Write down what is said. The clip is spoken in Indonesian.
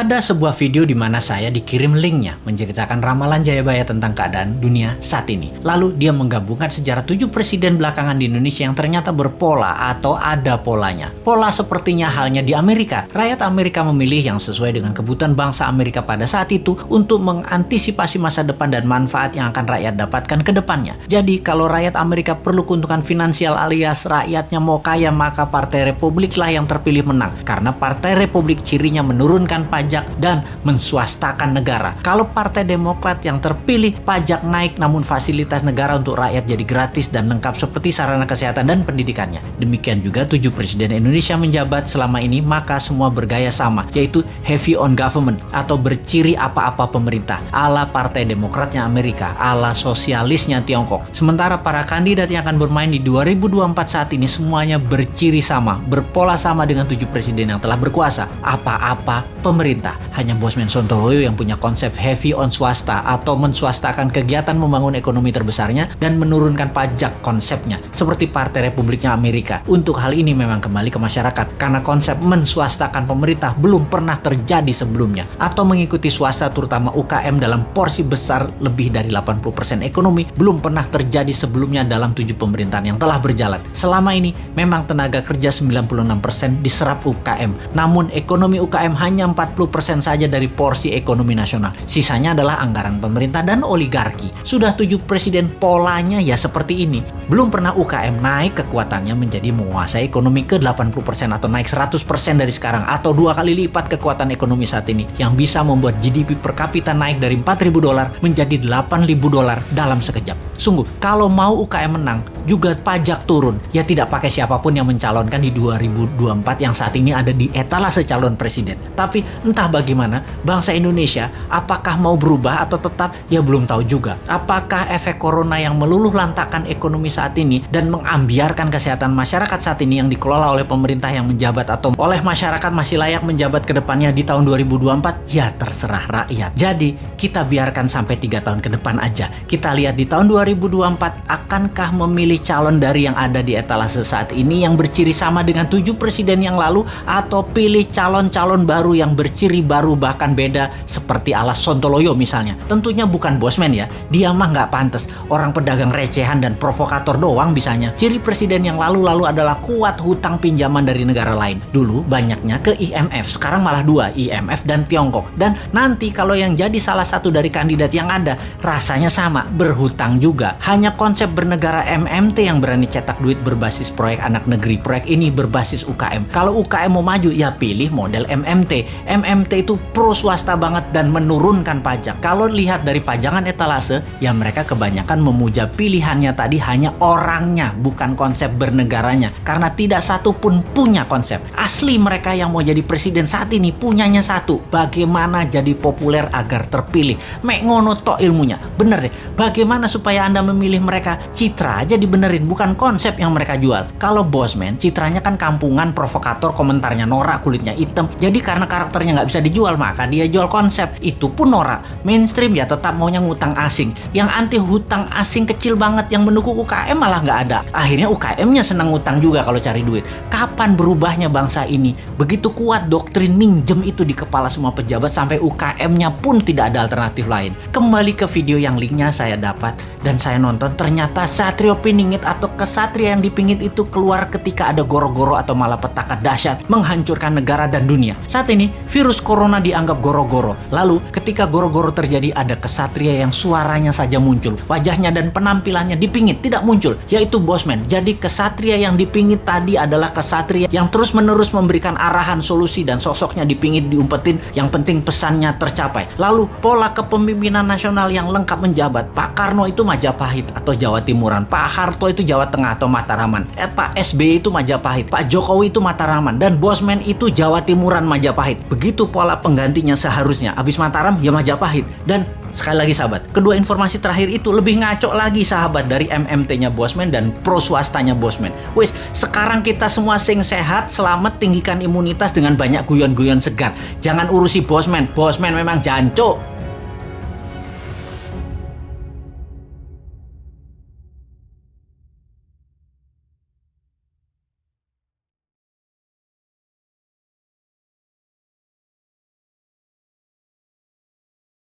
Ada sebuah video di mana saya dikirim linknya menceritakan ramalan Jayabaya tentang keadaan dunia saat ini. Lalu dia menggabungkan sejarah tujuh presiden belakangan di Indonesia yang ternyata berpola atau ada polanya. Pola sepertinya halnya di Amerika. Rakyat Amerika memilih yang sesuai dengan kebutuhan bangsa Amerika pada saat itu untuk mengantisipasi masa depan dan manfaat yang akan rakyat dapatkan ke depannya. Jadi kalau rakyat Amerika perlu keuntungan finansial alias rakyatnya mau kaya maka Partai Republik lah yang terpilih menang. Karena Partai Republik cirinya menurunkan pajak pajak dan menswastakan negara. Kalau Partai Demokrat yang terpilih pajak naik namun fasilitas negara untuk rakyat jadi gratis dan lengkap seperti sarana kesehatan dan pendidikannya. Demikian juga tujuh presiden Indonesia menjabat selama ini maka semua bergaya sama yaitu heavy on government atau berciri apa-apa pemerintah ala Partai Demokratnya Amerika, ala sosialisnya Tiongkok. Sementara para kandidat yang akan bermain di 2024 saat ini semuanya berciri sama, berpola sama dengan tujuh presiden yang telah berkuasa. Apa-apa pemerintah pemerintah. Hanya Bosman Sontoloyo yang punya konsep heavy on swasta atau menswastakan kegiatan membangun ekonomi terbesarnya dan menurunkan pajak konsepnya seperti Partai Republiknya Amerika. Untuk hal ini memang kembali ke masyarakat karena konsep menswastakan pemerintah belum pernah terjadi sebelumnya atau mengikuti swasta terutama UKM dalam porsi besar lebih dari 80% ekonomi belum pernah terjadi sebelumnya dalam tujuh pemerintahan yang telah berjalan. Selama ini memang tenaga kerja 96% diserap UKM, namun ekonomi UKM hanya 40 40% saja dari porsi ekonomi nasional. Sisanya adalah anggaran pemerintah dan oligarki. Sudah tujuh presiden polanya ya seperti ini. Belum pernah UKM naik kekuatannya menjadi menguasai ekonomi ke 80% atau naik 100% dari sekarang atau dua kali lipat kekuatan ekonomi saat ini yang bisa membuat GDP per kapita naik dari 4.000 dolar menjadi 8.000 dolar dalam sekejap. Sungguh, kalau mau UKM menang, juga pajak turun. Ya tidak pakai siapa pun yang mencalonkan di 2024 yang saat ini ada di etalase calon presiden. Tapi entah bagaimana, bangsa Indonesia apakah mau berubah atau tetap ya belum tahu juga. Apakah efek corona yang meluluh lantakan ekonomi saat ini dan mengambiarkan kesehatan masyarakat saat ini yang dikelola oleh pemerintah yang menjabat atau oleh masyarakat masih layak menjabat ke depannya di tahun 2024? Ya terserah rakyat. Jadi kita biarkan sampai tiga tahun ke depan aja. Kita lihat di tahun 2024 akankah memilih calon dari yang ada di etalase saat ini yang berciri sama dengan tujuh presiden yang lalu atau pilih calon-calon baru yang ber berciri baru bahkan beda seperti ala Sontoloyo misalnya. Tentunya bukan bosman ya, dia mah nggak pantas. Orang pedagang recehan dan provokator doang bisanya. Ciri presiden yang lalu-lalu adalah kuat hutang pinjaman dari negara lain. Dulu banyaknya ke IMF, sekarang malah dua, IMF dan Tiongkok. Dan nanti kalau yang jadi salah satu dari kandidat yang ada, rasanya sama, berhutang juga. Hanya konsep bernegara MMT yang berani cetak duit berbasis proyek anak negeri. Proyek ini berbasis UKM. Kalau UKM mau maju, ya pilih model MMT. MMT itu pro swasta banget dan menurunkan pajak. Kalau lihat dari pajangan etalase, ya mereka kebanyakan memuja pilihannya tadi hanya orangnya, bukan konsep bernegaranya. Karena tidak satu pun punya konsep. Asli mereka yang mau jadi presiden saat ini punyanya satu. Bagaimana jadi populer agar terpilih. Mek ngono tok ilmunya. Bener deh. Bagaimana supaya Anda memilih mereka? Citra aja dibenerin, bukan konsep yang mereka jual. Kalau bosman, citranya kan kampungan, provokator, komentarnya norak, kulitnya hitam. Jadi karena karakternya nggak bisa dijual maka dia jual konsep. Itu pun norak. Mainstream ya tetap maunya ngutang asing. Yang anti hutang asing kecil banget yang mendukung UKM malah nggak ada. Akhirnya UKM-nya senang ngutang juga kalau cari duit. Kapan berubahnya bangsa ini? Begitu kuat doktrin minjem itu di kepala semua pejabat sampai UKM-nya pun tidak ada alternatif lain. Kembali ke video yang linknya saya dapat dan saya nonton. Ternyata Satrio Piningit atau kesatria yang dipingit itu keluar ketika ada goro-goro atau malapetaka dahsyat menghancurkan negara dan dunia saat ini virus corona dianggap goro-goro. Lalu ketika goro-goro terjadi ada kesatria yang suaranya saja muncul. Wajahnya dan penampilannya dipingit, tidak muncul. Yaitu Bosman. Jadi kesatria yang dipingit tadi adalah kesatria yang terus menerus memberikan arahan solusi dan sosoknya dipingit diumpetin. Yang penting pesannya tercapai. Lalu pola kepemimpinan nasional yang lengkap menjabat. Pak Karno itu Majapahit atau Jawa Timuran. Pak Harto itu Jawa Tengah atau Mataraman. Eh, Pak SBY itu Majapahit. Pak Jokowi itu Mataraman. Dan Bosman itu Jawa Timuran Majapahit. Begitu itu pola penggantinya seharusnya. Abis Mataram ya Majapahit. Dan sekali lagi sahabat, kedua informasi terakhir itu lebih ngaco lagi sahabat dari MMT-nya Bosman dan pro swastanya Bosman. Wis, sekarang kita semua sing sehat, selamat, tinggikan imunitas dengan banyak guyon-guyon segar. Jangan urusi Bosman, Bosman memang jancuk.